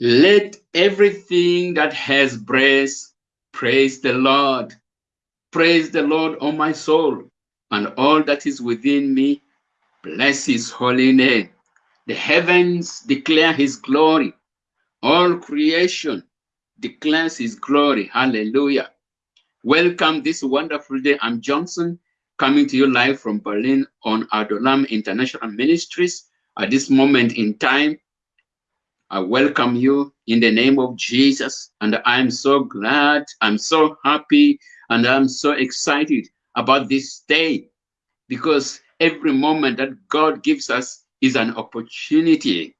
Let everything that has breath praise the Lord. Praise the Lord, O my soul, and all that is within me. Bless his holy name. The heavens declare his glory. All creation declares his glory. Hallelujah. Welcome this wonderful day. I'm Johnson, coming to you live from Berlin on Adolam International Ministries. At this moment in time, I welcome you in the name of Jesus. And I'm so glad, I'm so happy, and I'm so excited about this day because every moment that God gives us is an opportunity.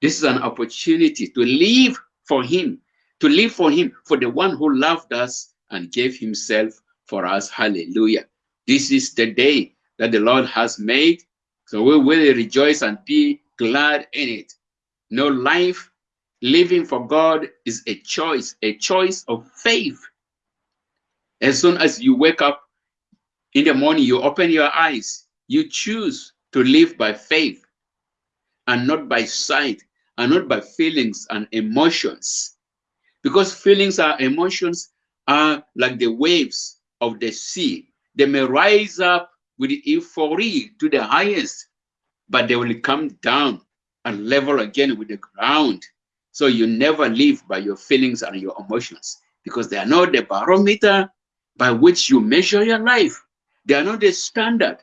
This is an opportunity to live for Him, to live for Him, for the one who loved us and gave Himself for us. Hallelujah. This is the day that the Lord has made. So we will rejoice and be glad in it. No life living for God is a choice, a choice of faith. As soon as you wake up in the morning, you open your eyes, you choose to live by faith and not by sight and not by feelings and emotions. Because feelings and emotions are like the waves of the sea. They may rise up with euphoria to the highest, but they will come down and level again with the ground. So you never live by your feelings and your emotions because they are not the barometer by which you measure your life. They are not the standard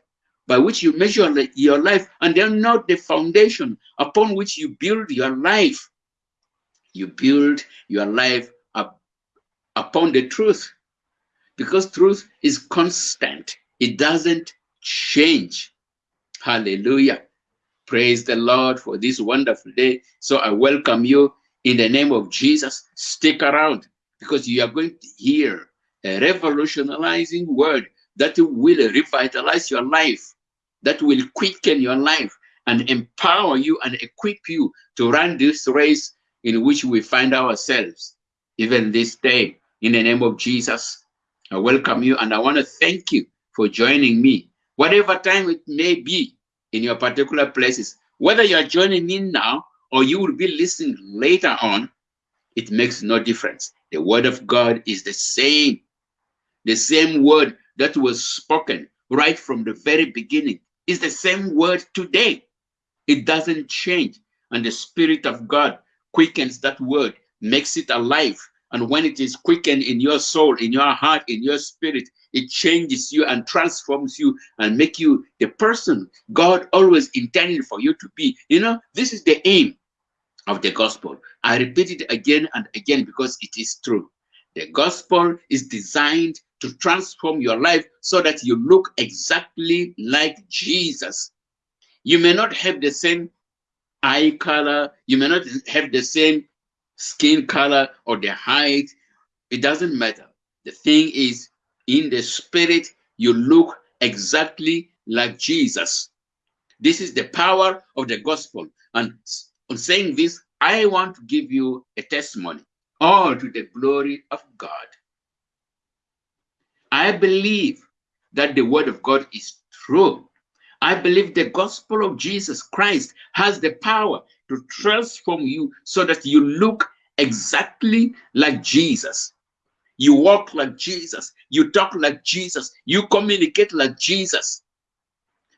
by which you measure your life, and they're not the foundation upon which you build your life. You build your life up upon the truth because truth is constant, it doesn't change. Hallelujah. Praise the Lord for this wonderful day. So I welcome you in the name of Jesus. Stick around because you are going to hear a revolutionizing word that will revitalize your life, that will quicken your life and empower you and equip you to run this race in which we find ourselves, even this day. In the name of Jesus, I welcome you and I want to thank you for joining me, whatever time it may be in your particular places. Whether you are joining in now or you will be listening later on, it makes no difference. The word of God is the same. The same word that was spoken right from the very beginning is the same word today. It doesn't change. And the Spirit of God quickens that word, makes it alive. And when it is quickened in your soul, in your heart, in your spirit, it changes you and transforms you and make you the person God always intended for you to be. You know, this is the aim of the gospel. I repeat it again and again because it is true. The gospel is designed to transform your life so that you look exactly like Jesus. You may not have the same eye color, you may not have the same skin color or the height. It doesn't matter. The thing is, in the spirit, you look exactly like Jesus. This is the power of the gospel. And on saying this, I want to give you a testimony, all to the glory of God. I believe that the word of God is true. I believe the gospel of Jesus Christ has the power to transform you so that you look exactly like Jesus. You walk like Jesus. You talk like Jesus. You communicate like Jesus.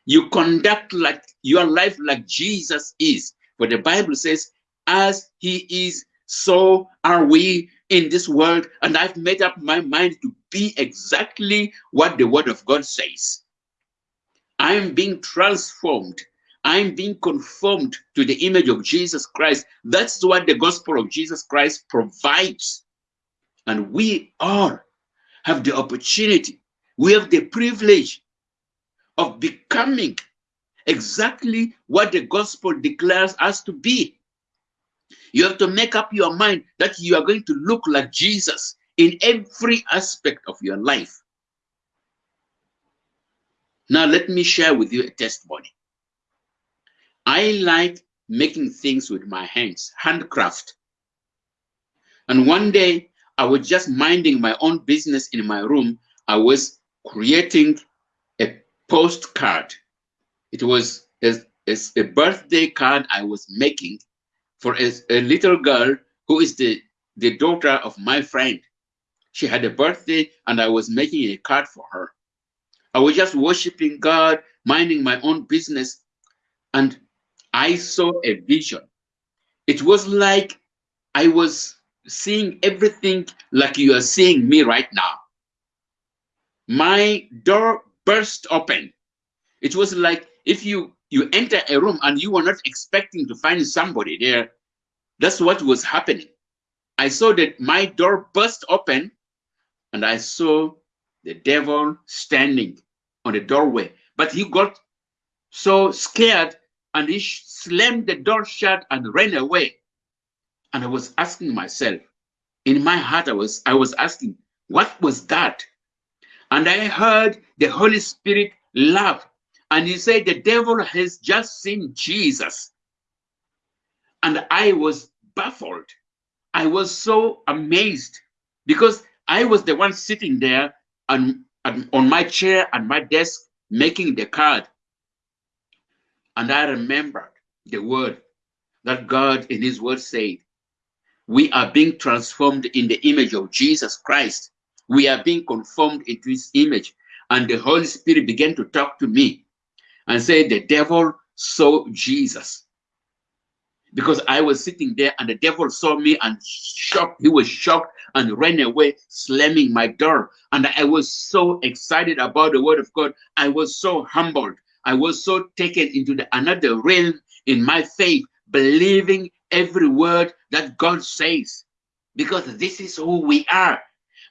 You conduct like your life like Jesus is. For the Bible says, as he is, so are we in this world. And I've made up my mind to be exactly what the word of God says. I'm being transformed. I'm being conformed to the image of Jesus Christ. That's what the gospel of Jesus Christ provides. And we all have the opportunity, we have the privilege of becoming exactly what the gospel declares us to be. You have to make up your mind that you are going to look like Jesus in every aspect of your life. Now, let me share with you a testimony. I like making things with my hands, handcraft. And one day I was just minding my own business in my room. I was creating a postcard. It was a, a, a birthday card I was making for a, a little girl who is the, the daughter of my friend. She had a birthday and I was making a card for her. I was just worshiping God, minding my own business, and I saw a vision. It was like I was seeing everything like you are seeing me right now. My door burst open. It was like if you you enter a room and you were not expecting to find somebody there. That's what was happening. I saw that my door burst open and I saw the devil standing on the doorway. But he got so scared and he slammed the door shut and ran away. And I was asking myself, in my heart, I was, I was asking, what was that? And I heard the Holy Spirit laugh. And he said, the devil has just seen Jesus. And I was baffled. I was so amazed because I was the one sitting there and, and on my chair and my desk making the card. And I remembered the word that God in his word said, we are being transformed in the image of Jesus Christ. We are being conformed into his image. And the Holy Spirit began to talk to me and say, the devil saw Jesus. Because I was sitting there and the devil saw me and shocked. He was shocked and ran away, slamming my door. And I was so excited about the word of God. I was so humbled. I was so taken into the another realm in my faith, believing every word that God says, because this is who we are.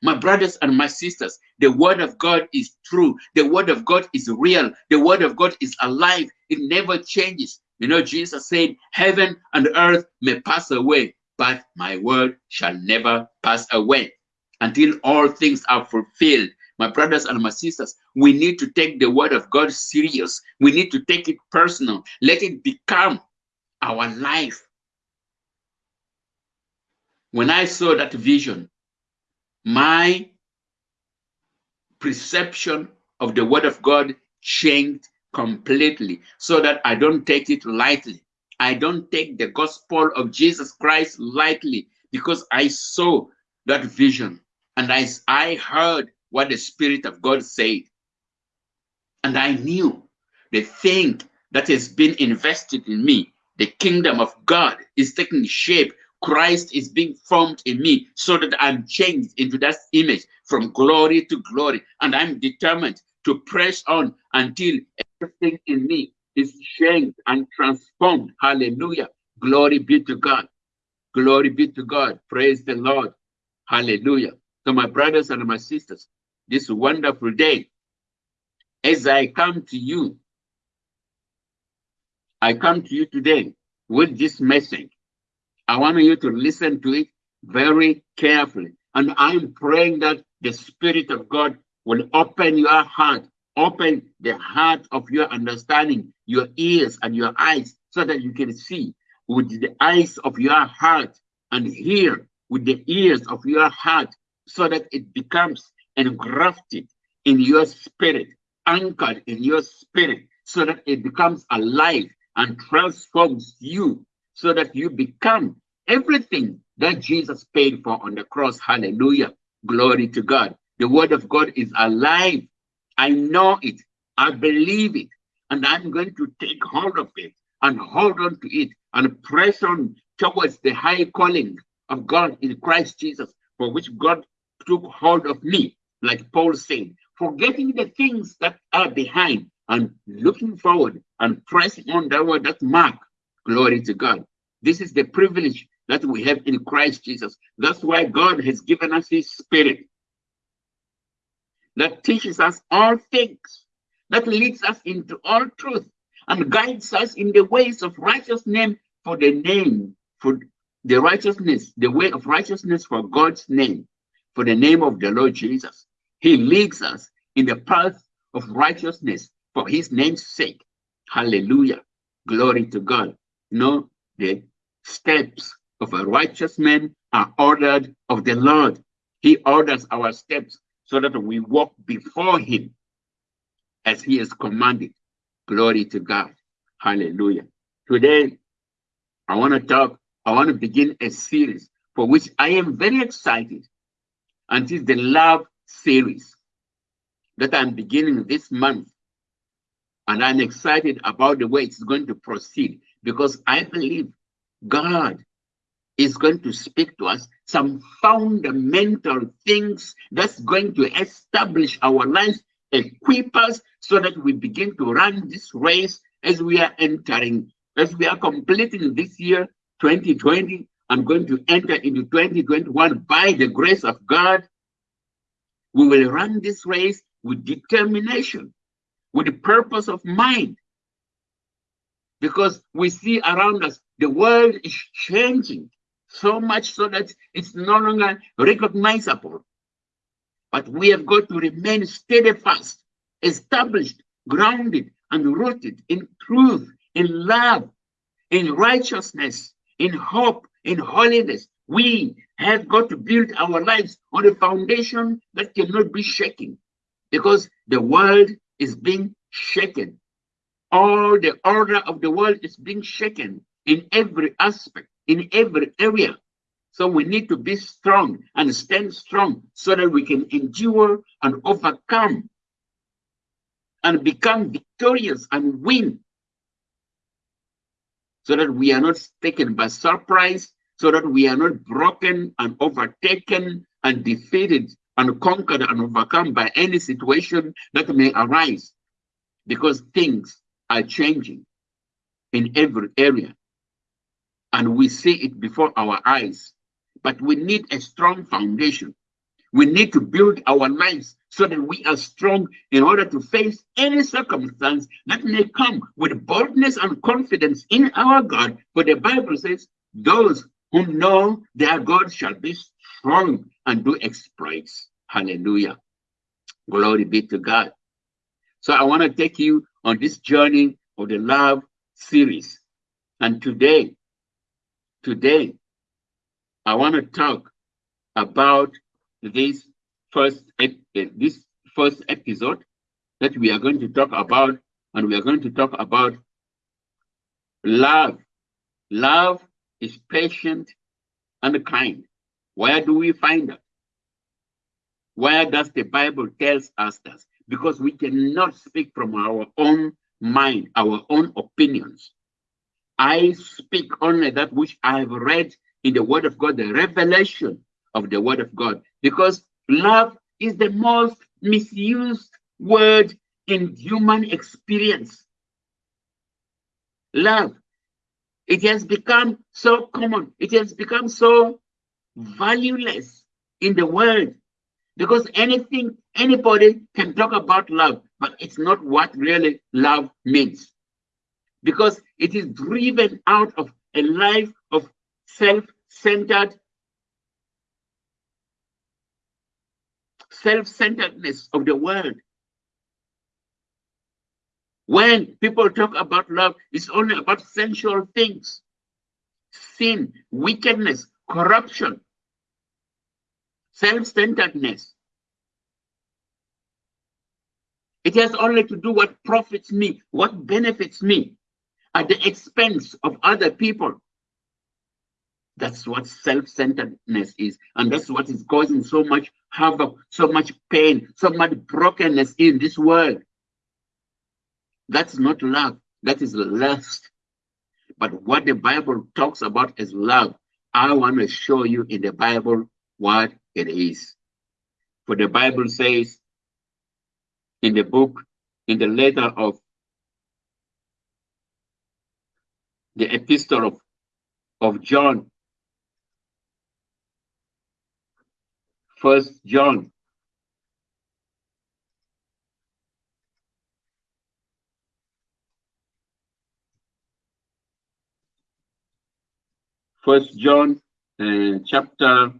My brothers and my sisters, the word of God is true. The word of God is real. The word of God is alive. It never changes. You know, Jesus said, heaven and earth may pass away, but my word shall never pass away until all things are fulfilled. My brothers and my sisters, we need to take the word of God serious. We need to take it personal. Let it become our life. When I saw that vision, my perception of the word of God changed completely so that I don't take it lightly. I don't take the gospel of Jesus Christ lightly because I saw that vision and I, I heard what the Spirit of God said. And I knew the thing that has been invested in me, the kingdom of God, is taking shape Christ is being formed in me so that I'm changed into that image from glory to glory. And I'm determined to press on until everything in me is changed and transformed. Hallelujah. Glory be to God. Glory be to God. Praise the Lord. Hallelujah. So, my brothers and my sisters, this wonderful day, as I come to you, I come to you today with this message I want you to listen to it very carefully. And I'm praying that the Spirit of God will open your heart, open the heart of your understanding, your ears and your eyes, so that you can see with the eyes of your heart and hear with the ears of your heart, so that it becomes engrafted in your spirit, anchored in your spirit, so that it becomes alive and transforms you so that you become everything that Jesus paid for on the cross. Hallelujah. Glory to God. The word of God is alive. I know it. I believe it. And I'm going to take hold of it and hold on to it and press on towards the high calling of God in Christ Jesus, for which God took hold of me, like Paul said, forgetting the things that are behind and looking forward and pressing on that word, that mark. Glory to God. This is the privilege that we have in Christ Jesus. That's why God has given us his spirit that teaches us all things, that leads us into all truth and guides us in the ways of righteousness for the name, for the righteousness, the way of righteousness for God's name, for the name of the Lord Jesus. He leads us in the path of righteousness for his name's sake. Hallelujah. Glory to God. No, the steps of a righteous man are ordered of the Lord. He orders our steps so that we walk before him as he has commanded. Glory to God. Hallelujah. Today, I want to talk I want to begin a series for which I am very excited. And it's the love series that I'm beginning this month. And I'm excited about the way it's going to proceed because I believe God is going to speak to us some fundamental things that's going to establish our lives, equip us so that we begin to run this race as we are entering, as we are completing this year, 2020, I'm going to enter into 2021 by the grace of God. We will run this race with determination, with the purpose of mind. Because we see around us, the world is changing so much so that it's no longer recognizable. But we have got to remain steadfast, established, grounded, and rooted in truth, in love, in righteousness, in hope, in holiness. We have got to build our lives on a foundation that cannot be shaken because the world is being shaken. All the order of the world is being shaken in every aspect, in every area. So we need to be strong and stand strong so that we can endure and overcome and become victorious and win so that we are not taken by surprise, so that we are not broken and overtaken and defeated and conquered and overcome by any situation that may arise because things are changing in every area and we see it before our eyes. But we need a strong foundation. We need to build our lives so that we are strong in order to face any circumstance that may come with boldness and confidence in our God. For the Bible says, those who know their God shall be strong and do exploits. Hallelujah. Glory be to God. So I want to take you on this journey of the love series. And today, today, I want to talk about this first eh, this first episode that we are going to talk about, and we are going to talk about love. Love is patient and kind. Where do we find that? Where does the Bible tells us that? Because we cannot speak from our own mind, our own opinions. I speak only that which I have read in the Word of God, the revelation of the Word of God. Because love is the most misused word in human experience. Love. It has become so common. It has become so valueless in the world because anything, anybody can talk about love, but it's not what really love means because it is driven out of a life of self-centered self-centeredness of the world. When people talk about love, it's only about sensual things, sin, wickedness, corruption, self-centeredness. It has only to do what profits me, what benefits me at the expense of other people. That's what self-centeredness is. And that's what is causing so much havoc, so much pain, so much brokenness in this world. That's not love. That is lust. But what the Bible talks about as love, I want to show you in the Bible what it is. For the Bible says in the book, in the letter of the epistle of, of John, First John. First John uh, chapter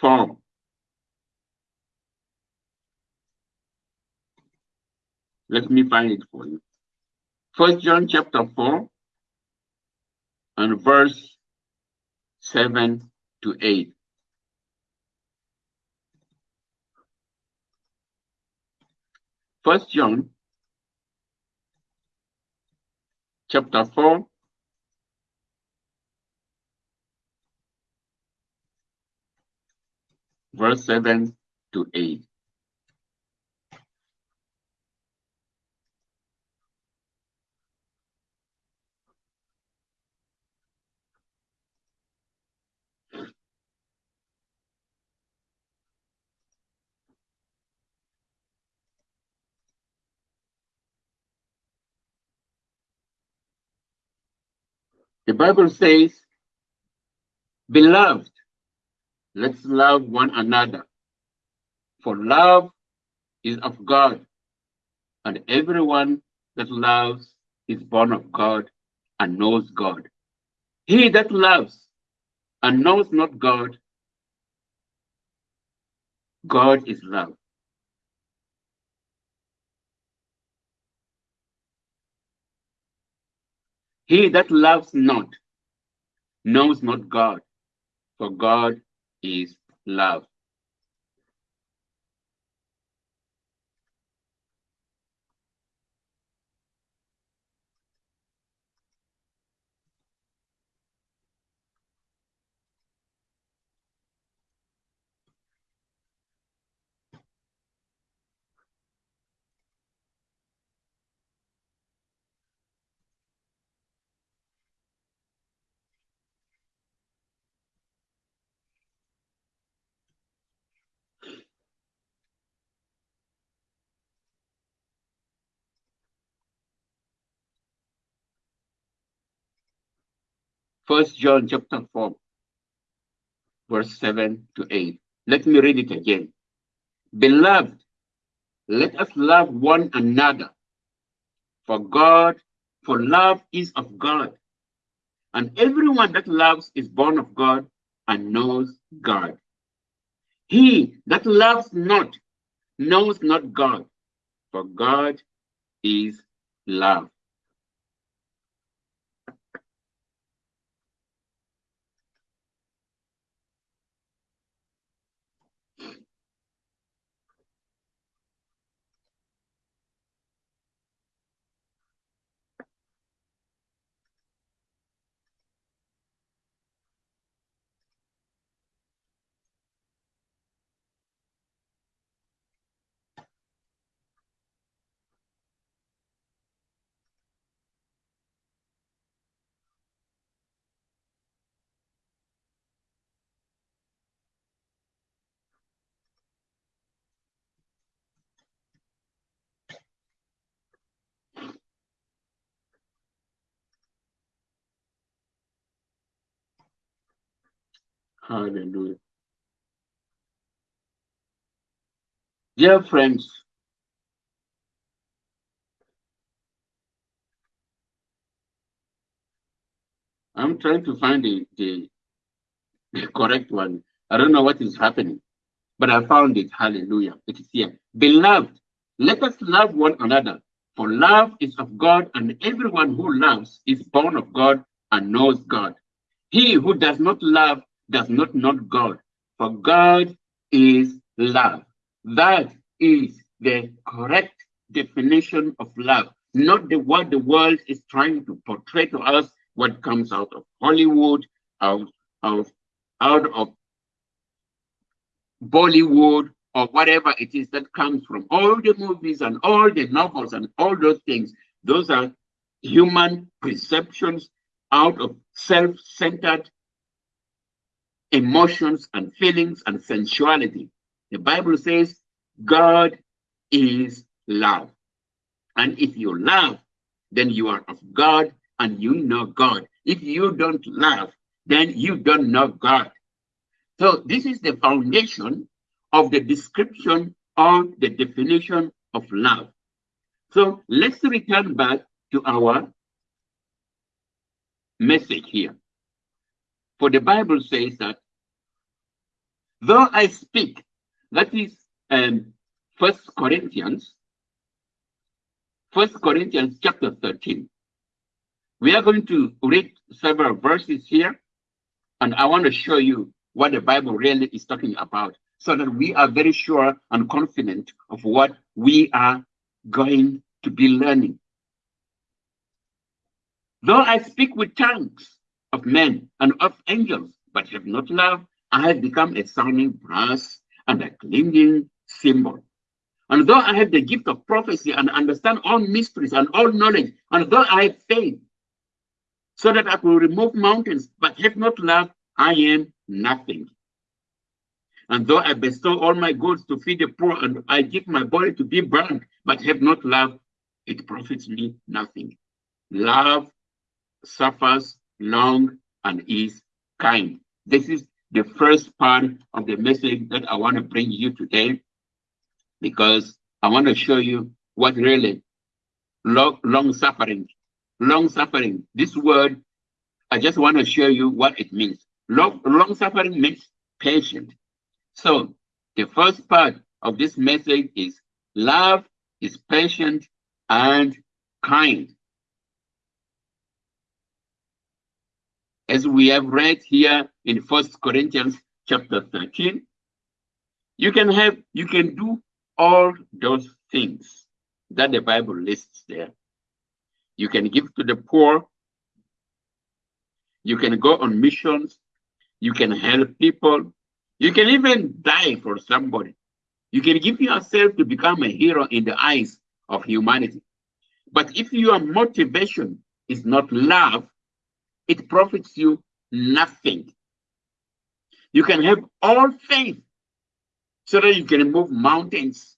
4. Let me find it for you. First John chapter 4 and verse 7 to 8. First John chapter 4 verse 7 to 8. The Bible says, Beloved, let's love one another. For love is of God, and everyone that loves is born of God and knows God. He that loves and knows not God, God is love. He that loves not knows not God, for God is love. First John chapter 4, verse 7 to 8. Let me read it again. Beloved, let us love one another. For God, for love is of God. And everyone that loves is born of God and knows God. He that loves not knows not God, for God is love. Hallelujah. Dear friends, I'm trying to find the, the, the correct one. I don't know what is happening, but I found it. Hallelujah. It is here. Beloved, let us love one another, for love is of God, and everyone who loves is born of God and knows God. He who does not love does not know God, for God is love. That is the correct definition of love, not the what the world is trying to portray to us, what comes out of Hollywood, out of out of Bollywood, or whatever it is that comes from all the movies and all the novels and all those things. Those are human perceptions out of self-centered emotions and feelings and sensuality. The Bible says God is love. And if you love, then you are of God and you know God. If you don't love, then you don't know God. So this is the foundation of the description or the definition of love. So let's return back to our message here. For the Bible says that though I speak, that is um, First Corinthians, First Corinthians chapter 13. We are going to read several verses here, and I want to show you what the Bible really is talking about so that we are very sure and confident of what we are going to be learning. Though I speak with tongues of men and of angels, but have not love, I have become a sounding brass and a clinging cymbal. And though I have the gift of prophecy and understand all mysteries and all knowledge, and though I have faith, so that I will remove mountains, but have not love, I am nothing. And though I bestow all my goods to feed the poor, and I give my body to be burned, but have not love, it profits me nothing. Love suffers long and is kind. This is the first part of the message that I want to bring you today because I want to show you what really long, long suffering, long suffering, this word, I just want to show you what it means. Long, long suffering means patient. So the first part of this message is love is patient and kind. As we have read here in First Corinthians chapter 13, you can have, you can do all those things that the Bible lists there. You can give to the poor. You can go on missions. You can help people. You can even die for somebody. You can give yourself to become a hero in the eyes of humanity. But if your motivation is not love, it profits you nothing. You can have all faith so that you can move mountains.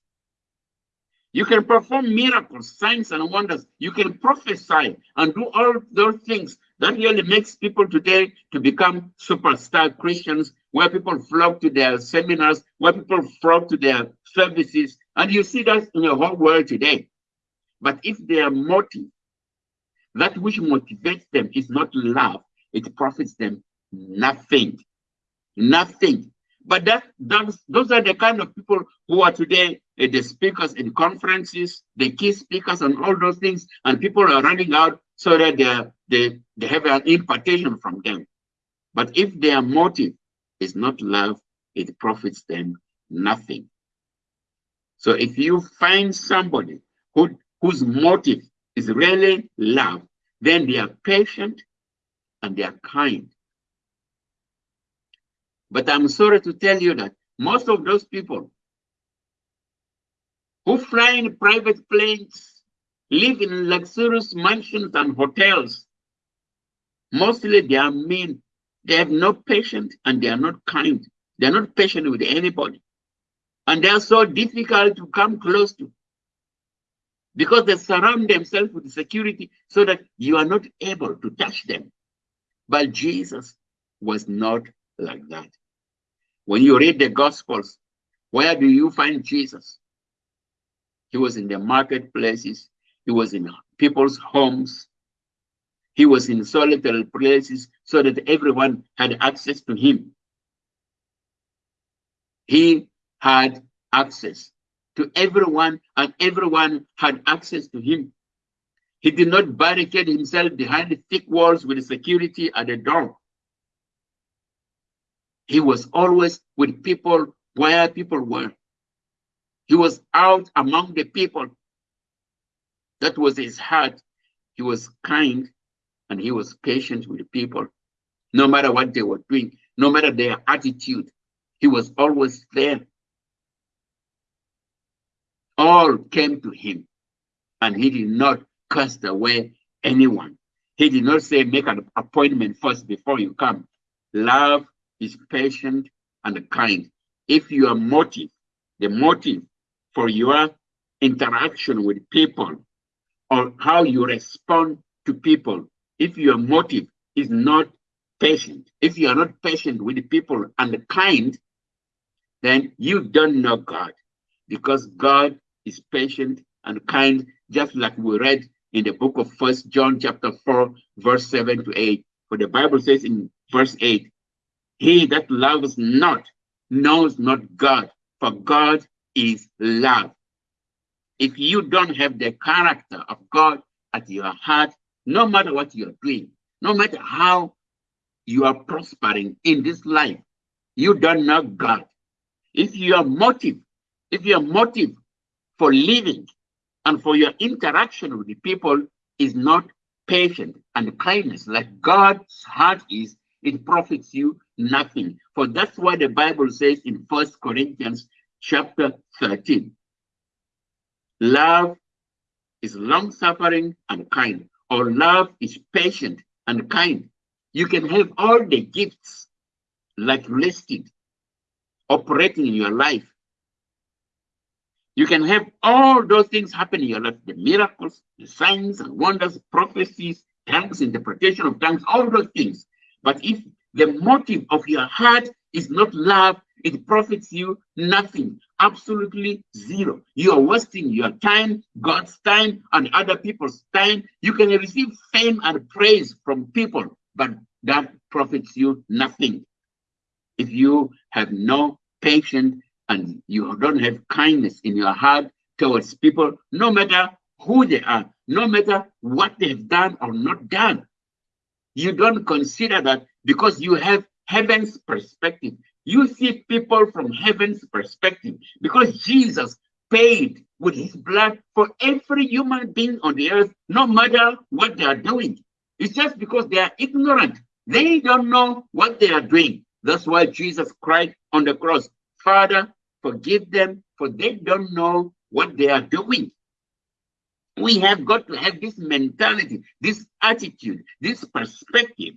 You can perform miracles, signs, and wonders. You can prophesy and do all those things. That really makes people today to become superstar Christians, where people flock to their seminars, where people flock to their services. And you see that in the whole world today. But if their motive, that which motivates them is not love, it profits them nothing. Nothing. But that, that's, those are the kind of people who are today uh, the speakers in conferences, the key speakers, and all those things. And people are running out so that they, they, they have an impartation from them. But if their motive is not love, it profits them nothing. So if you find somebody who, whose motive is really love, then they are patient and they are kind. But I'm sorry to tell you that most of those people who fly in private planes, live in luxurious mansions and hotels, mostly they are mean. They have no patience and they are not kind. They are not patient with anybody. And they are so difficult to come close to because they surround themselves with security so that you are not able to touch them. But Jesus was not like that. When you read the Gospels, where do you find Jesus? He was in the marketplaces, he was in people's homes, he was in solitary places so that everyone had access to him. He had access to everyone, and everyone had access to him. He did not barricade himself behind thick walls with security at the door. He was always with people where people were. He was out among the people. That was his heart. He was kind and he was patient with people. No matter what they were doing, no matter their attitude, he was always there. All came to him and he did not cast away anyone. He did not say, make an appointment first before you come. Love is patient and kind. If your motive, the motive for your interaction with people or how you respond to people, if your motive is not patient, if you are not patient with people and kind, then you don't know God because God is patient and kind, just like we read in the book of First John chapter 4, verse 7 to 8. For the Bible says in verse 8, he that loves not knows not God, for God is love. If you don't have the character of God at your heart, no matter what you're doing, no matter how you are prospering in this life, you don't know God. If your motive, if your motive for living and for your interaction with the people is not patient and kindness like God's heart is, it profits you nothing. For that's why the Bible says in First Corinthians chapter 13. Love is long suffering and kind, or love is patient and kind. You can have all the gifts like listed operating in your life. You can have all those things happen in your life the miracles, the signs and wonders, prophecies, tongues, interpretation of tongues, all those things. But if the motive of your heart is not love, it profits you nothing, absolutely zero. You are wasting your time, God's time, and other people's time. You can receive fame and praise from people, but that profits you nothing. If you have no patience and you don't have kindness in your heart towards people, no matter who they are, no matter what they've done or not done, you don't consider that because you have heaven's perspective. You see people from heaven's perspective because Jesus paid with his blood for every human being on the earth, no matter what they are doing. It's just because they are ignorant. They don't know what they are doing. That's why Jesus cried on the cross, Father, forgive them, for they don't know what they are doing. We have got to have this mentality, this attitude, this perspective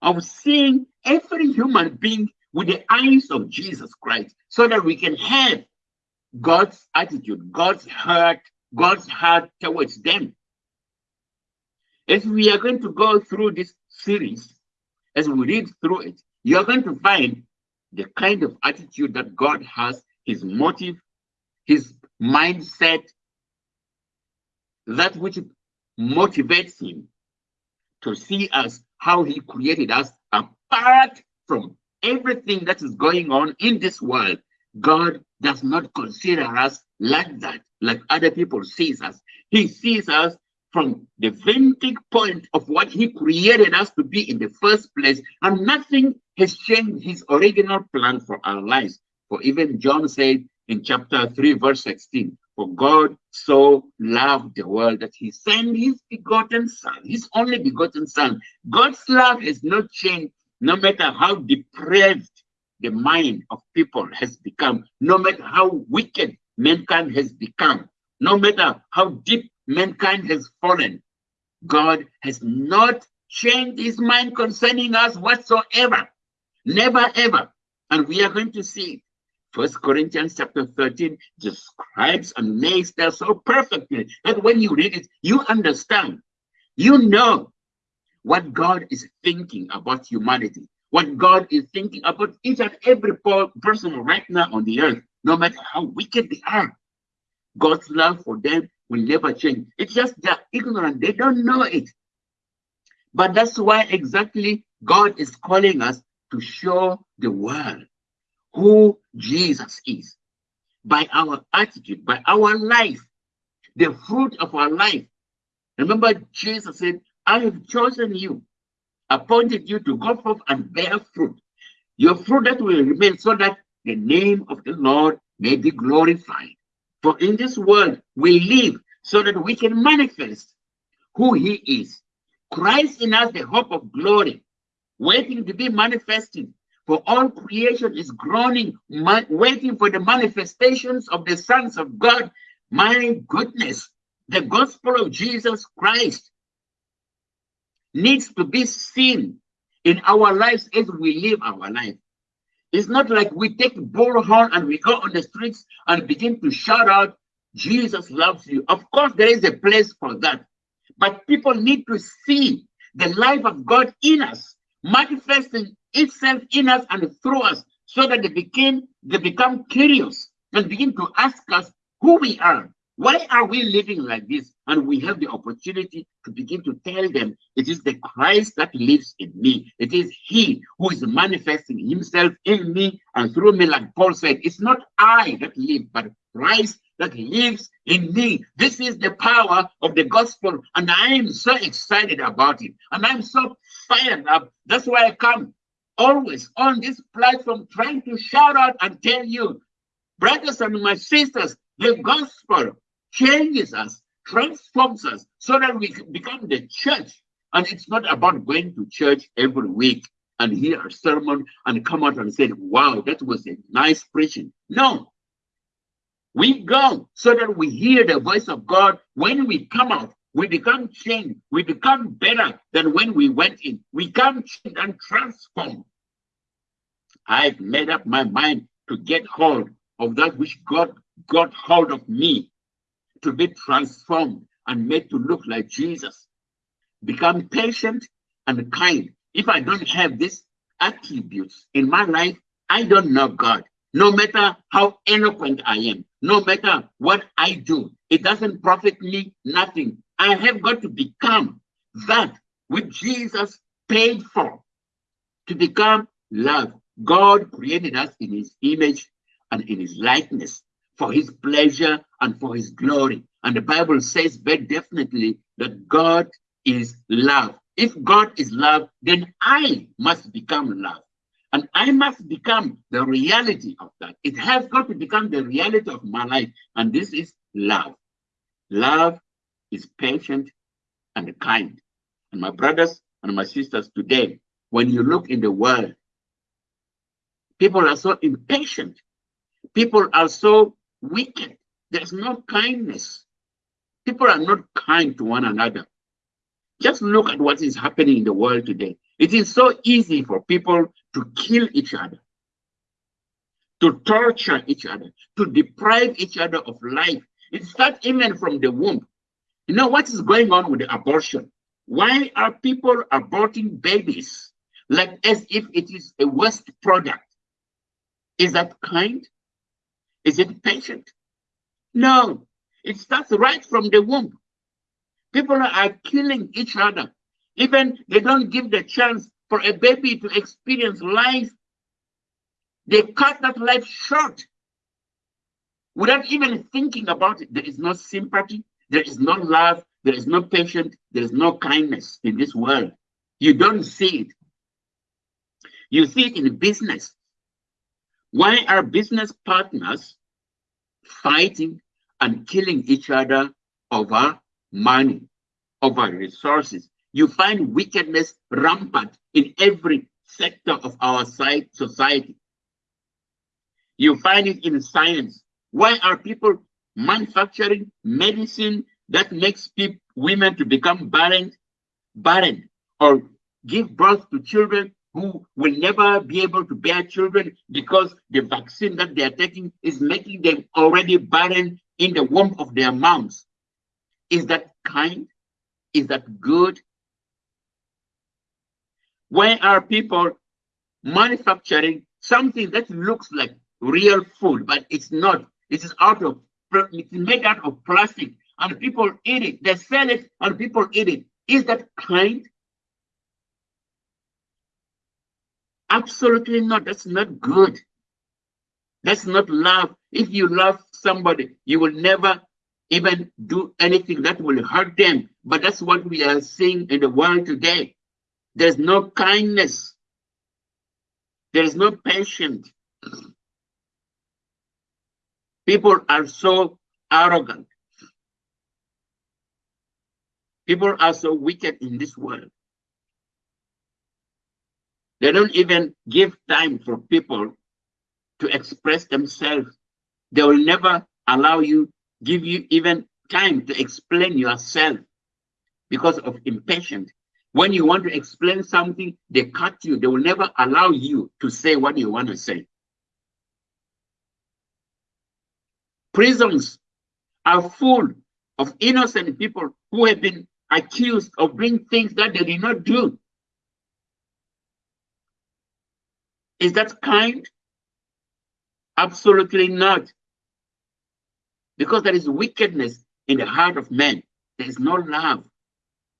of seeing every human being with the eyes of Jesus Christ so that we can have God's attitude, God's heart, God's heart towards them. As we are going to go through this series, as we read through it, you're going to find the kind of attitude that God has, his motive, his mindset, that which motivates him to see us how he created us apart from everything that is going on in this world. God does not consider us like that, like other people sees us. He sees us from the vantage point of what he created us to be in the first place, and nothing has changed his original plan for our lives. For even John said in chapter 3, verse 16, for God so loved the world that he sent his begotten son, his only begotten son. God's love has not changed, no matter how depraved the mind of people has become, no matter how wicked mankind has become, no matter how deep mankind has fallen. God has not changed his mind concerning us whatsoever. Never ever. And we are going to see First Corinthians chapter 13 describes and makes that so perfectly that when you read it, you understand. You know what God is thinking about humanity, what God is thinking about each and every person right now on the earth, no matter how wicked they are. God's love for them will never change. It's just they're ignorant, they don't know it. But that's why exactly God is calling us to show the world who Jesus is by our attitude, by our life, the fruit of our life. Remember, Jesus said, I have chosen you, appointed you to go forth and bear fruit. Your fruit that will remain so that the name of the Lord may be glorified. For in this world we live so that we can manifest who he is. Christ in us, the hope of glory, waiting to be manifested for all creation is groaning, waiting for the manifestations of the sons of God. My goodness, the gospel of Jesus Christ needs to be seen in our lives as we live our life. It's not like we take bullhorn and we go on the streets and begin to shout out, Jesus loves you. Of course, there is a place for that. But people need to see the life of God in us, manifesting itself in us and through us so that they begin they become curious and begin to ask us who we are. Why are we living like this? And we have the opportunity to begin to tell them it is the christ that lives in me. It is he who is manifesting himself in me and through me like paul said. It's not i that live but christ that lives in me. This is the power of the gospel, and I am so excited about it, and I'm so fired up. That's why I come always on this platform trying to shout out and tell you, brothers and my sisters, the gospel changes us, transforms us so that we become the church. And it's not about going to church every week. and hear a sermon and come out and say, wow, that was a nice preaching. No. We go so that we hear the voice of God. When we come out, we become changed. We become better than when we went in. We come changed and transformed. I've made up my mind to get hold of that which God got hold of me to be transformed and made to look like Jesus. Become patient and kind. If I don't have these attributes in my life, I don't know God. No matter how eloquent I am, no matter what I do, it doesn't profit me nothing. I have got to become that which Jesus paid for to become love. God created us in his image and in his likeness for his pleasure and for his glory. And the Bible says very definitely that God is love. If God is love, then I must become love. And I must become the reality of that. It has got to become the reality of my life. And this is love. Love is patient and kind. And my brothers and my sisters today, when you look in the world, people are so impatient. People are so wicked. There's no kindness. People are not kind to one another. Just look at what is happening in the world today. It is so easy for people to kill each other, to torture each other, to deprive each other of life. It starts even from the womb. You know what is going on with the abortion? Why are people aborting babies like as if it is a waste product? Is that kind? Is it patient? No, it starts right from the womb. People are killing each other. Even they don't give the chance for a baby to experience life. They cut that life short without even thinking about it. There is no sympathy, there is no love, there is no patience, there is no kindness in this world. You don't see it. You see it in business. Why are business partners fighting and killing each other over money, over resources. You find wickedness rampant in every sector of our society. You find it in science. Why are people manufacturing medicine that makes people, women to become barren, barren, or give birth to children who will never be able to bear children because the vaccine that they are taking is making them already barren in the womb of their moms. Is that kind? Is that good? Why are people manufacturing something that looks like real food, but it's not? It is out of it's made out of plastic, and people eat it. They sell it, and people eat it. Is that kind? Absolutely not. That's not good. That's not love. If you love somebody, you will never even do anything that will hurt them. But that's what we are seeing in the world today. There's no kindness. There's no patience. People are so arrogant. People are so wicked in this world. They don't even give time for people to express themselves. They will never allow you give you even time to explain yourself because of impatience. When you want to explain something, they cut you. They will never allow you to say what you want to say. Prisons are full of innocent people who have been accused of doing things that they did not do. Is that kind? Absolutely not. Because there is wickedness in the heart of men. There is no love.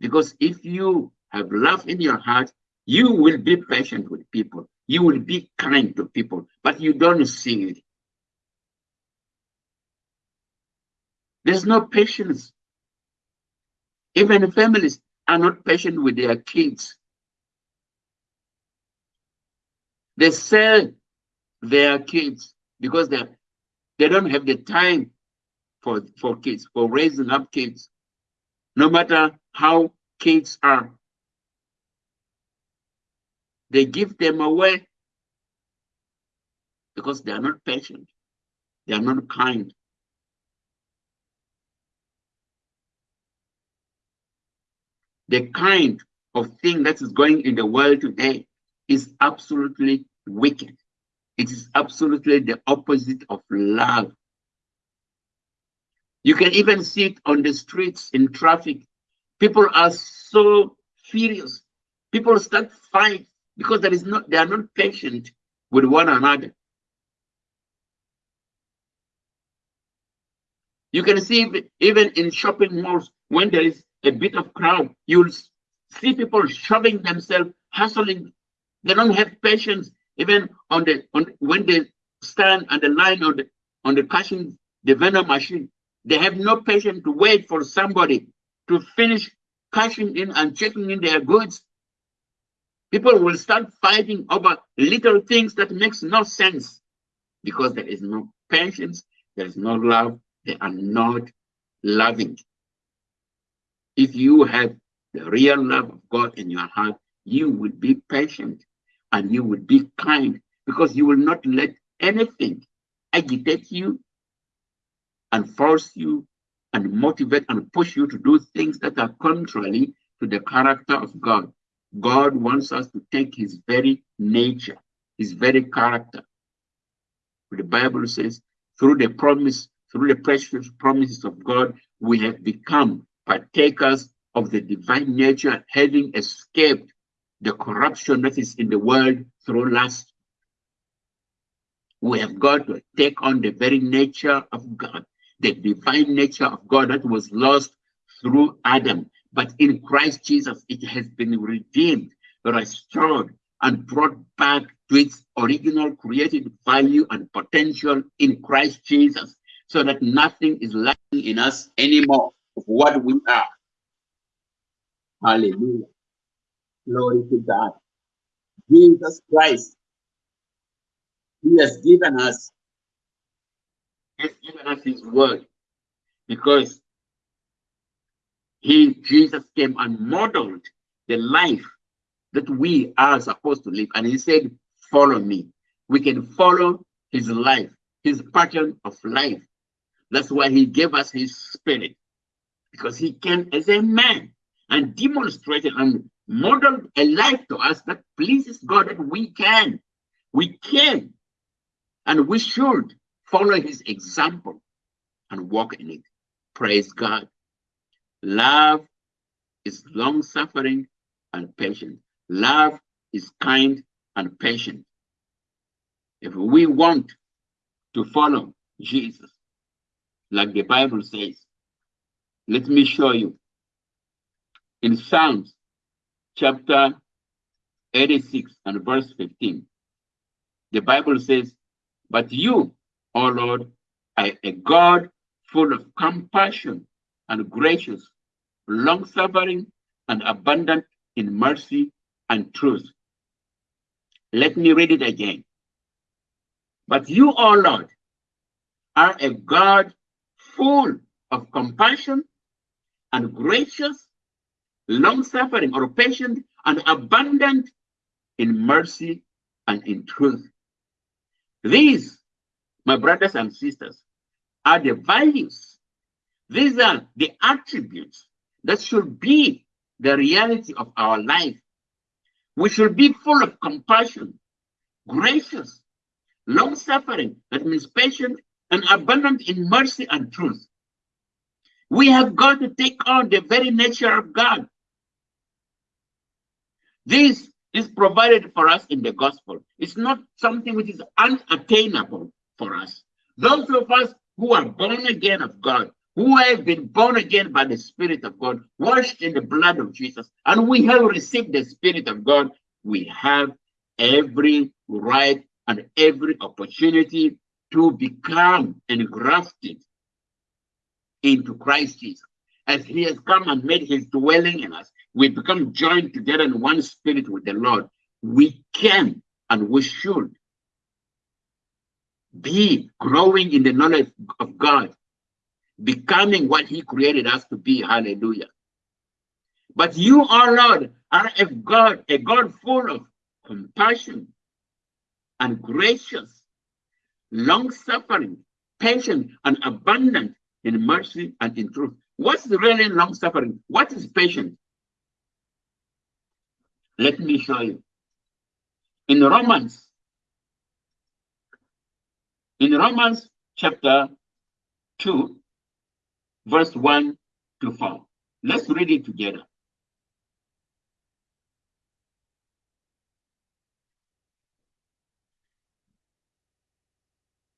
Because if you have love in your heart, you will be patient with people. You will be kind to people, but you don't see it. There's no patience. Even families are not patient with their kids. They sell their kids because they they don't have the time for, for kids, for raising up kids, no matter how kids are. They give them away because they are not patient, they are not kind. The kind of thing that is going in the world today is absolutely wicked. It is absolutely the opposite of love. You can even see it on the streets in traffic. People are so furious. People start fight because there is not they are not patient with one another. You can see even in shopping malls when there is a bit of crowd, you'll see people shoving themselves, hustling. They don't have patience even on the on when they stand on the line on the on the cashing the vendor machine. They have no patience to wait for somebody to finish cashing in and checking in their goods. People will start fighting over little things that makes no sense because there is no patience, there is no love, they are not loving. If you have the real love of God in your heart, you will be patient and you will be kind because you will not let anything agitate you and force you and motivate and push you to do things that are contrary to the character of God. God wants us to take his very nature, his very character. The Bible says, through the promise, through the precious promises of God, we have become partakers of the divine nature, having escaped the corruption that is in the world through lust. We have got to take on the very nature of God, the divine nature of God that was lost through Adam. But in Christ Jesus, it has been redeemed, restored, and brought back to its original created value and potential in Christ Jesus, so that nothing is lacking in us anymore of what we are. Hallelujah. Glory to God. Jesus Christ, He has given us, He has given us His word because He, Jesus, came and modeled the life that we are supposed to live. And He said, Follow me. We can follow His life, His pattern of life. That's why He gave us His spirit because He came as a man and demonstrated and modeled a life to us that pleases God that we can, we can, and we should follow his example and walk in it. Praise God. Love is long suffering and patient. Love is kind and patient. If we want to follow Jesus, like the Bible says, let me show you in Psalms chapter 86 and verse 15. The Bible says, But you, O Lord, are a God full of compassion and gracious, long suffering and abundant in mercy and truth. Let me read it again. But you, O Lord, are a God full of compassion and gracious, long suffering or patient and abundant in mercy and in truth. These, my brothers and sisters, are the values. These are the attributes that should be the reality of our life. We should be full of compassion, gracious, long suffering, that means patient, and abundant in mercy and truth. We have got to take on the very nature of God. This is provided for us in the gospel. It's not something which is unattainable for us. Those of us who are born again of God, who have been born again by the Spirit of God, washed in the blood of Jesus, and we have received the Spirit of God, we have every right and every opportunity to become engrafted into Christ Jesus. As he has come and made his dwelling in us, we become joined together in one spirit with the Lord, we can and we should be growing in the knowledge of God, becoming what He created us to be. Hallelujah. But you, our Lord, are a God, a God full of compassion, and gracious, long suffering, patient, and abundant in mercy and in truth. What's really long suffering? What is patient? Let me show you. In Romans, in Romans chapter 2, verse 1 to 4. Let's read it together.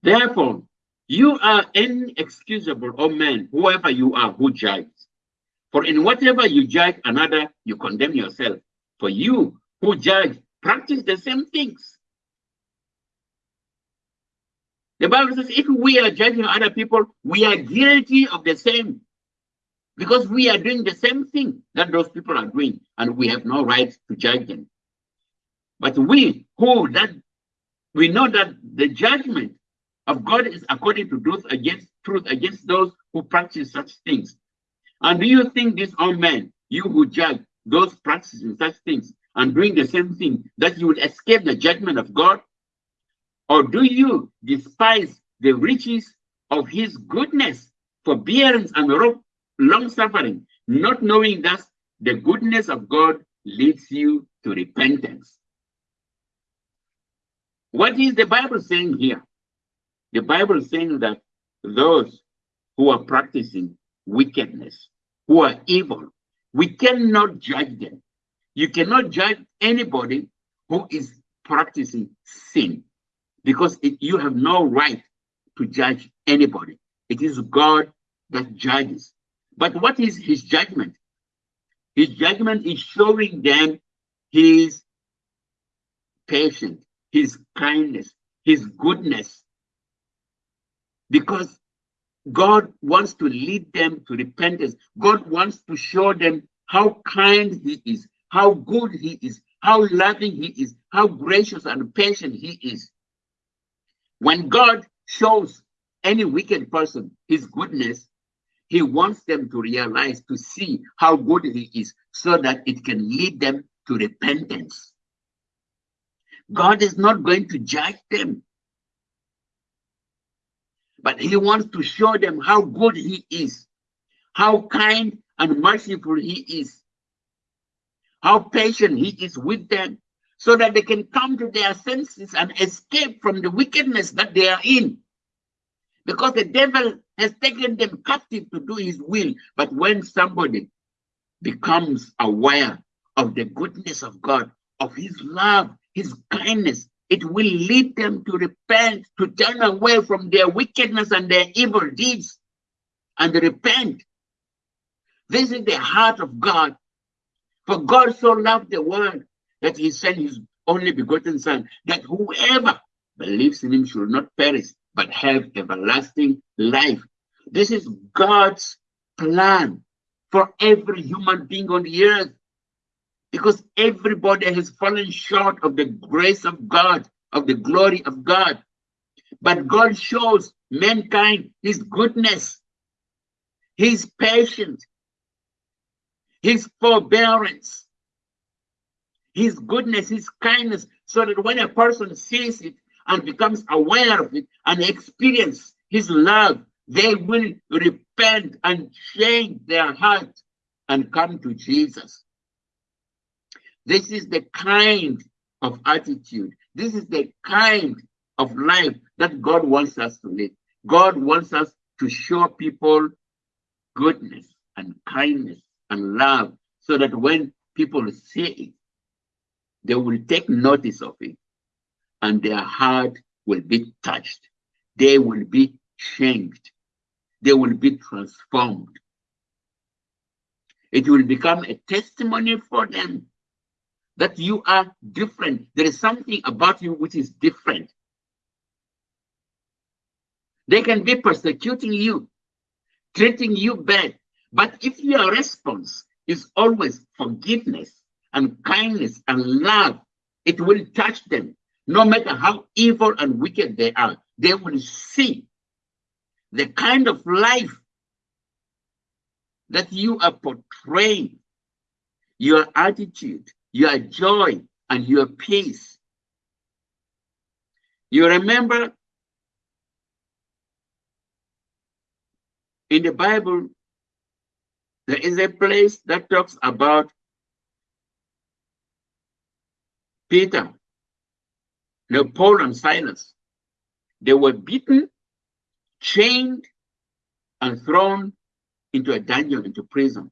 Therefore, you are inexcusable, O man, whoever you are who judges. For in whatever you judge another, you condemn yourself. For you who judge practice the same things. The Bible says if we are judging other people, we are guilty of the same. Because we are doing the same thing that those people are doing, and we have no right to judge them. But we who that we know that the judgment of God is according to truth against truth against those who practice such things. And do you think this old man, you who judge those practicing such things and doing the same thing, that you will escape the judgment of God? Or do you despise the riches of his goodness, forbearance, and long suffering, not knowing that the goodness of God leads you to repentance? What is the Bible saying here? The Bible is saying that those who are practicing wickedness, who are evil, we cannot judge them. You cannot judge anybody who is practicing sin because it, you have no right to judge anybody. It is God that judges. But what is his judgment? His judgment is showing them his patience, his kindness, his goodness. Because God wants to lead them to repentance. God wants to show them how kind he is, how good he is, how loving he is, how gracious and patient he is. When God shows any wicked person his goodness, he wants them to realize, to see how good he is, so that it can lead them to repentance. God is not going to judge them, but he wants to show them how good he is, how kind and merciful he is, how patient he is with them, so that they can come to their senses and escape from the wickedness that they are in. Because the devil has taken them captive to do his will. But when somebody becomes aware of the goodness of God, of his love, his kindness, it will lead them to repent, to turn away from their wickedness and their evil deeds and repent. This is the heart of God. For God so loved the world that he sent his only begotten son, that whoever believes in him should not perish, but have everlasting life. This is God's plan for every human being on the earth. Because everybody has fallen short of the grace of God, of the glory of God. But God shows mankind his goodness, his patience, his forbearance, his goodness, his kindness, so that when a person sees it and becomes aware of it and experience his love, they will repent and change their heart and come to Jesus. This is the kind of attitude, this is the kind of life that God wants us to live. God wants us to show people goodness and kindness and love so that when people see it, they will take notice of it and their heart will be touched. They will be changed. They will be transformed. It will become a testimony for them that you are different. There is something about you which is different. They can be persecuting you, treating you bad. But if your response is always forgiveness and kindness and love, it will touch them. No matter how evil and wicked they are, they will see the kind of life that you are portraying, your attitude, your joy, and your peace. You remember in the Bible, there is a place that talks about Peter, no, Paul and Silas. They were beaten, chained, and thrown into a dungeon, into prison.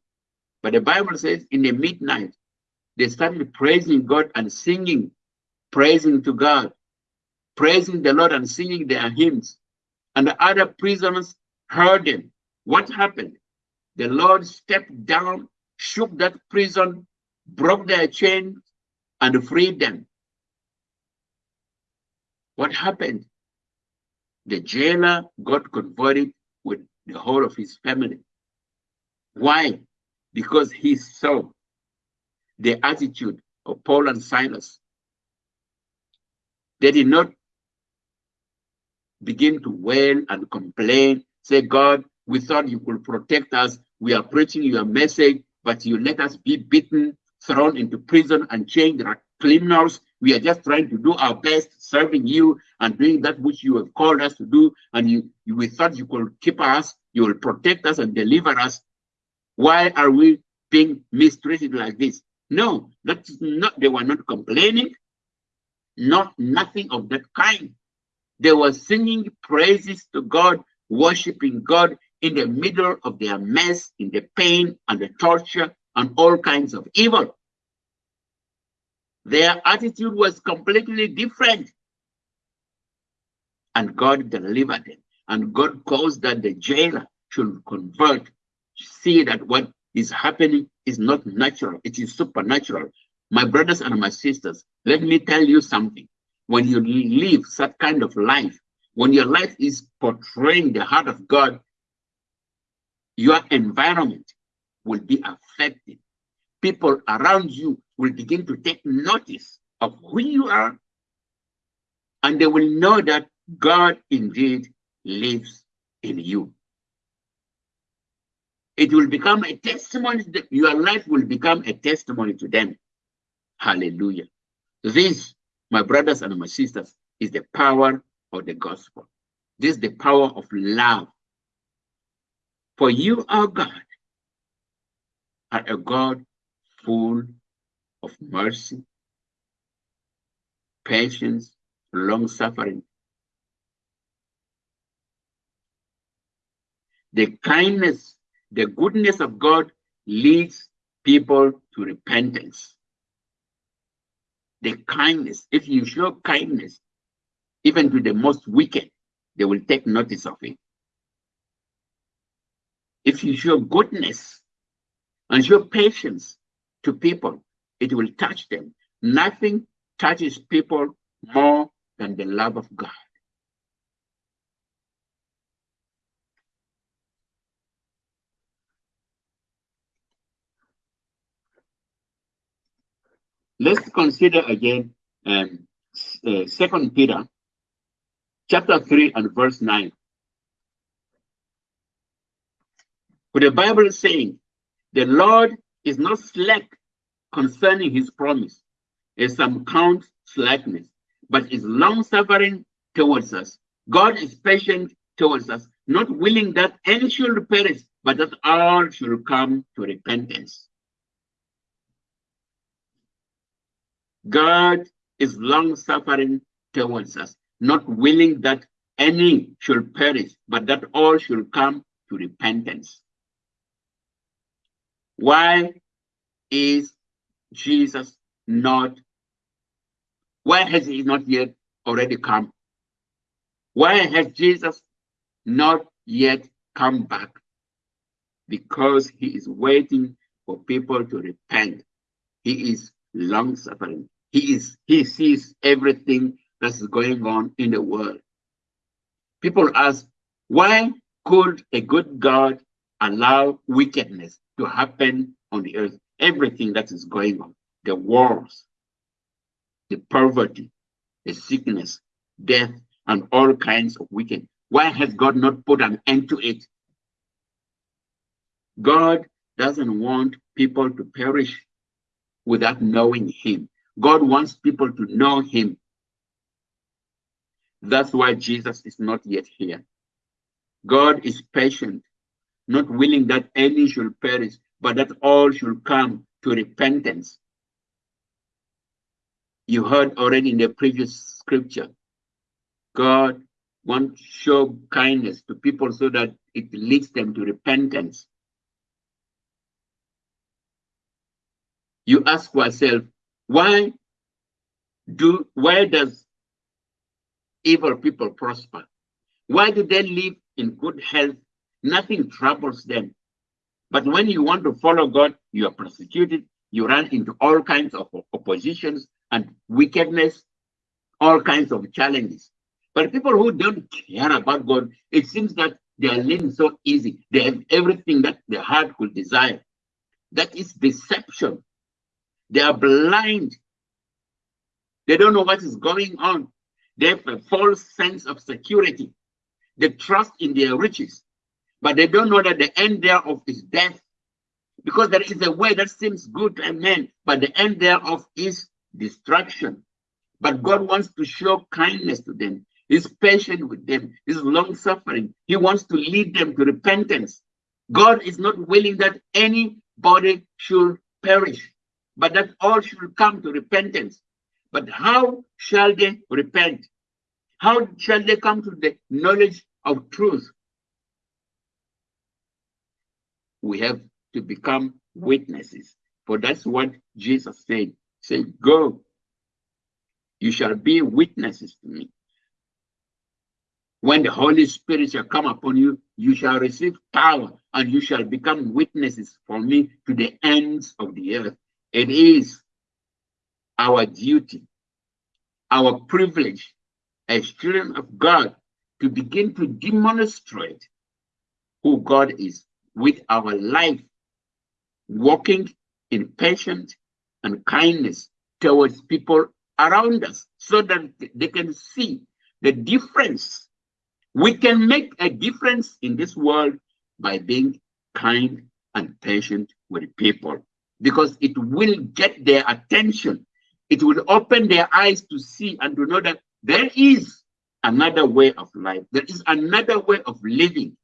But the Bible says in the midnight, they started praising God and singing, praising to God, praising the Lord and singing their hymns. And the other prisoners heard them. What happened? The Lord stepped down, shook that prison, broke their chains, and freed them. What happened? The jailer got converted with the whole of his family. Why? Because he saw the attitude of Paul and Silas. They did not begin to wail and complain, say, God, we thought you could protect us. We are preaching your message, but you let us be beaten, thrown into prison, and chained like criminals. We are just trying to do our best, serving you and doing that which you have called us to do. And you, you we thought you could keep us, you will protect us and deliver us. Why are we being mistreated like this? No, that's not, they were not complaining, not nothing of that kind. They were singing praises to God, worshiping God in the middle of their mess, in the pain and the torture and all kinds of evil. Their attitude was completely different. And God delivered them. And God caused that the jailer should convert, see that what is happening is not natural, it is supernatural. My brothers and my sisters, let me tell you something. When you live such kind of life, when your life is portraying the heart of God, your environment will be affected. People around you will begin to take notice of who you are, and they will know that God indeed lives in you it will become a testimony. that Your life will become a testimony to them. Hallelujah. This, my brothers and my sisters, is the power of the gospel. This is the power of love. For you, our God, are a God full of mercy, patience, long suffering. The kindness the goodness of God leads people to repentance. The kindness, if you show kindness, even to the most wicked, they will take notice of it. If you show goodness and show patience to people, it will touch them. Nothing touches people more than the love of God. Let's consider again um, uh, Second Peter chapter 3 and verse 9. But the Bible is saying, the Lord is not slack concerning his promise, as some count slackness, but is long suffering towards us. God is patient towards us, not willing that any should perish, but that all should come to repentance. God is long suffering towards us, not willing that any should perish, but that all should come to repentance. Why is Jesus not? Why has he not yet already come? Why has Jesus not yet come back? Because he is waiting for people to repent. He is long suffering. He is he sees everything that's going on in the world. People ask, why could a good God allow wickedness to happen on the earth? Everything that is going on, the wars, the poverty, the sickness, death, and all kinds of wickedness. Why has God not put an end to it? God doesn't want people to perish without knowing him. God wants people to know him. That's why Jesus is not yet here. God is patient, not willing that any should perish, but that all should come to repentance. You heard already in the previous scripture, God wants to show kindness to people so that it leads them to repentance. You ask yourself, why do why does evil people prosper? Why do they live in good health? Nothing troubles them. But when you want to follow God, you are persecuted, you run into all kinds of oppositions and wickedness, all kinds of challenges. But people who don't care about God, it seems that they are living so easy. They have everything that their heart could desire. That is deception. They are blind. They don't know what is going on. They have a false sense of security. They trust in their riches, but they don't know that the end thereof is death. Because there is a way that seems good to man, but the end thereof is destruction. But God wants to show kindness to them. He's patient with them. He's long suffering. He wants to lead them to repentance. God is not willing that anybody should perish, but that all should come to repentance. But how shall they repent? How shall they come to the knowledge of truth? We have to become witnesses. For that's what Jesus said. Say, go. You shall be witnesses to me. When the Holy Spirit shall come upon you, you shall receive power and you shall become witnesses for me to the ends of the earth. It is our duty, our privilege as children of God to begin to demonstrate who God is with our life, walking in patience and kindness towards people around us so that they can see the difference. We can make a difference in this world by being kind and patient with people because it will get their attention. It will open their eyes to see and to know that there is another way of life. There is another way of living.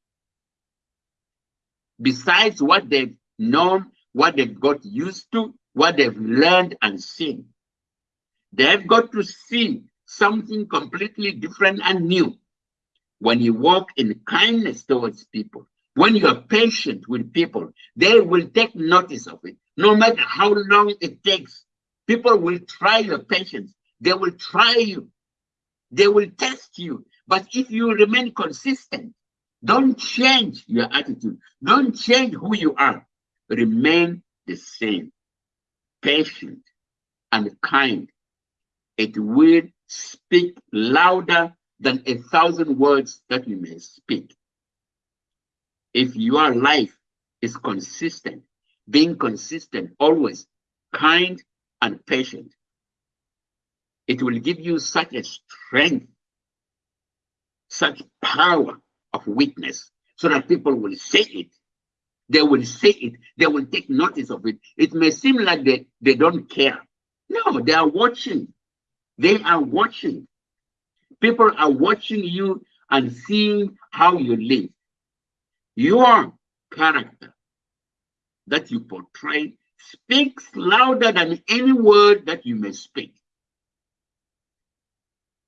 Besides what they've known, what they've got used to, what they've learned and seen. They've got to see something completely different and new. When you walk in kindness towards people, when you are patient with people, they will take notice of it. No matter how long it takes, people will try your patience. They will try you. They will test you. But if you remain consistent, don't change your attitude. Don't change who you are. Remain the same, patient and kind. It will speak louder than a thousand words that you may speak. If your life is consistent, being consistent, always kind and patient, it will give you such a strength, such power of witness, so that people will say it. They will say it. They will take notice of it. It may seem like they, they don't care. No, they are watching. They are watching. People are watching you and seeing how you live. Your character that you portray speaks louder than any word that you may speak.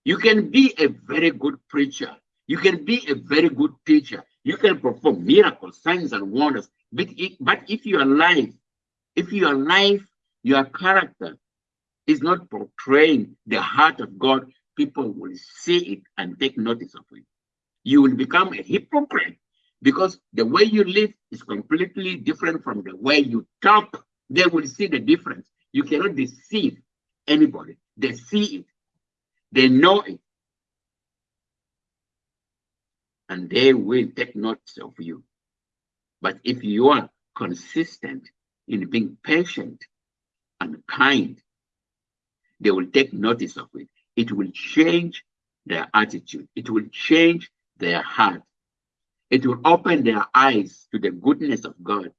You can be a very good preacher. You can be a very good teacher. You can perform miracles, signs, and wonders. But if, but if your life, if your life, your character is not portraying the heart of God, people will see it and take notice of it. You will become a hypocrite because the way you live is completely different from the way you talk. They will see the difference. You cannot deceive anybody. They see it. They know it. And they will take notice of you. But if you are consistent in being patient and kind, they will take notice of it. It will change their attitude. It will change their heart. It will open their eyes to the goodness of God.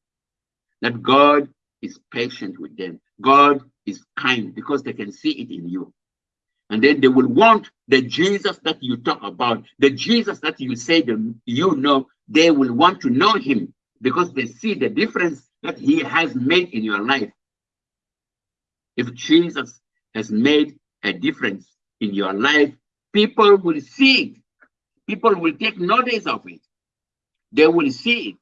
That God is patient with them. God is kind because they can see it in you. And then they will want the Jesus that you talk about, the Jesus that you say them you know, they will want to know him because they see the difference that he has made in your life. If Jesus has made a difference in your life, people will see it. People will take notice of it. They will see it.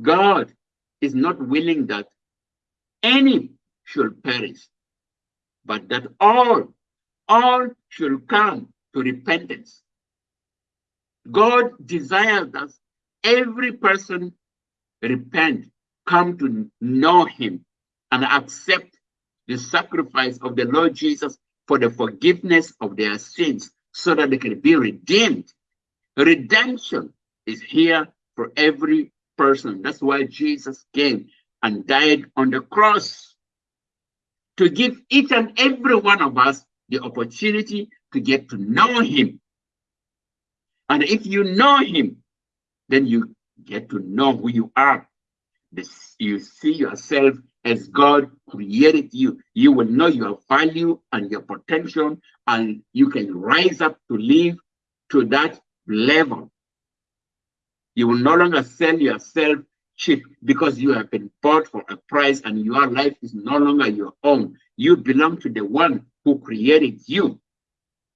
God is not willing that any should perish, but that all, all should come to repentance. God desires that every person repent, come to know him, and accept the sacrifice of the Lord Jesus for the forgiveness of their sins so that they can be redeemed. Redemption is here for every person. That's why Jesus came and died on the cross to give each and every one of us the opportunity to get to know him. And if you know him, then you get to know who you are. This, you see yourself as God created you. You will know your value and your potential, and you can rise up to live to that level. You will no longer sell yourself cheap because you have been bought for a price and your life is no longer your own. You belong to the one who created you.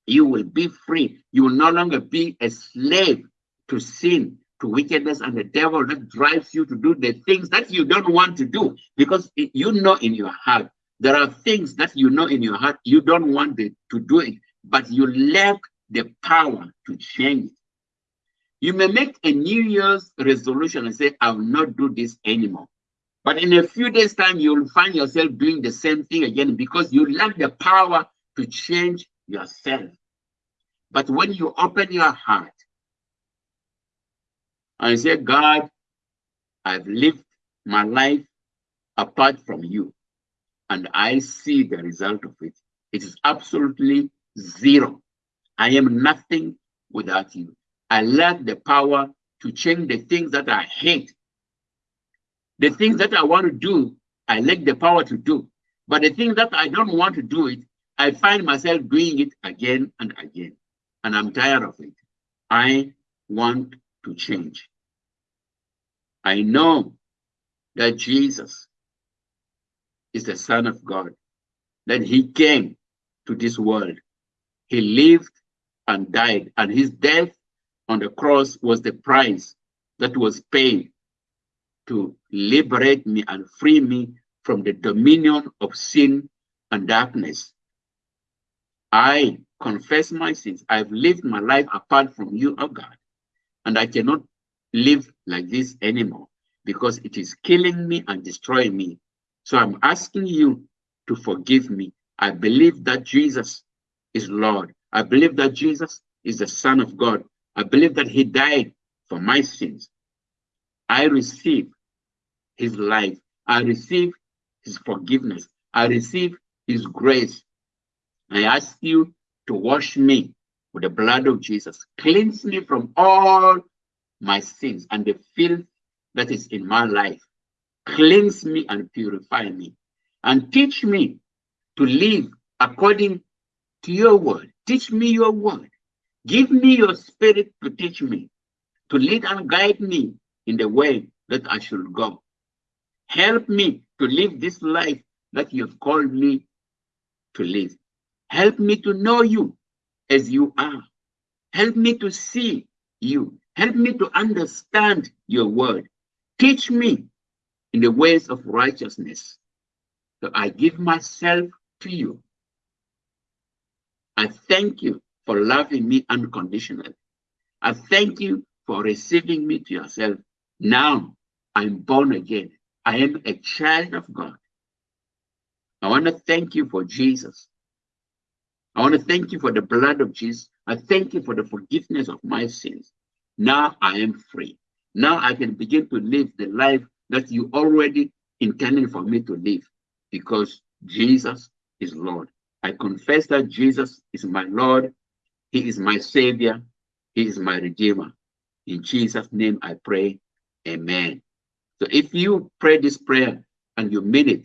You will be free. You will no longer be a slave to sin, to wickedness and the devil that drives you to do the things that you don't want to do because you know in your heart there are things that you know in your heart you don't want to do it but you lack the power to change it you may make a new year's resolution and say i will not do this anymore but in a few days time you'll find yourself doing the same thing again because you lack the power to change yourself but when you open your heart and say, God, I've lived my life apart from you, and I see the result of it. It is absolutely zero. I am nothing without you. I lack the power to change the things that I hate. The things that I want to do, I lack the power to do. But the things that I don't want to do it, I find myself doing it again and again. And I'm tired of it. I want to change. I know that Jesus is the Son of God, that he came to this world. He lived and died, and his death on the cross was the price that was paid to liberate me and free me from the dominion of sin and darkness. I confess my sins. I've lived my life apart from you, O oh God and I cannot live like this anymore because it is killing me and destroying me. So I'm asking you to forgive me. I believe that Jesus is Lord. I believe that Jesus is the Son of God. I believe that He died for my sins. I receive His life. I receive His forgiveness. I receive His grace. I ask you to wash me with the blood of Jesus. Cleanse me from all my sins and the filth that is in my life. Cleanse me and purify me. And teach me to live according to your word. Teach me your word. Give me your spirit to teach me, to lead and guide me in the way that I should go. Help me to live this life that you have called me to live. Help me to know you as you are. Help me to see you. Help me to understand your word. Teach me in the ways of righteousness. So I give myself to you. I thank you for loving me unconditionally. I thank you for receiving me to yourself. Now I'm born again. I am a child of God. I want to thank you for Jesus. I want to thank you for the blood of Jesus. I thank you for the forgiveness of my sins. Now I am free. Now I can begin to live the life that you already intended for me to live because Jesus is Lord. I confess that Jesus is my Lord. He is my Savior. He is my Redeemer. In Jesus' name I pray. Amen. So if you pray this prayer and you mean it,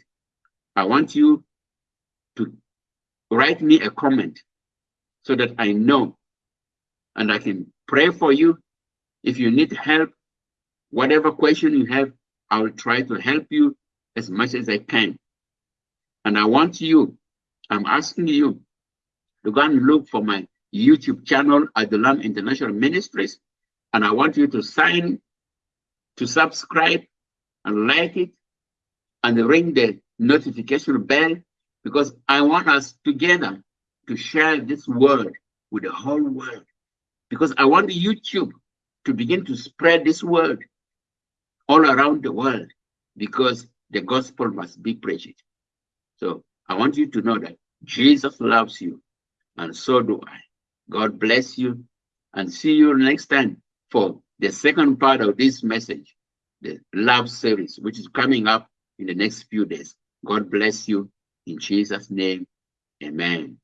I want you to write me a comment so that I know and I can pray for you. If you need help, whatever question you have, I will try to help you as much as I can. And I want you, I'm asking you to go and look for my YouTube channel at the Lamb International Ministries. And I want you to sign, to subscribe and like it and ring the notification bell because I want us together to share this word with the whole world because I want YouTube to begin to spread this word all around the world because the gospel must be preached. So I want you to know that Jesus loves you and so do I. God bless you and see you next time for the second part of this message, the love series, which is coming up in the next few days. God bless you in Jesus' name. Amen.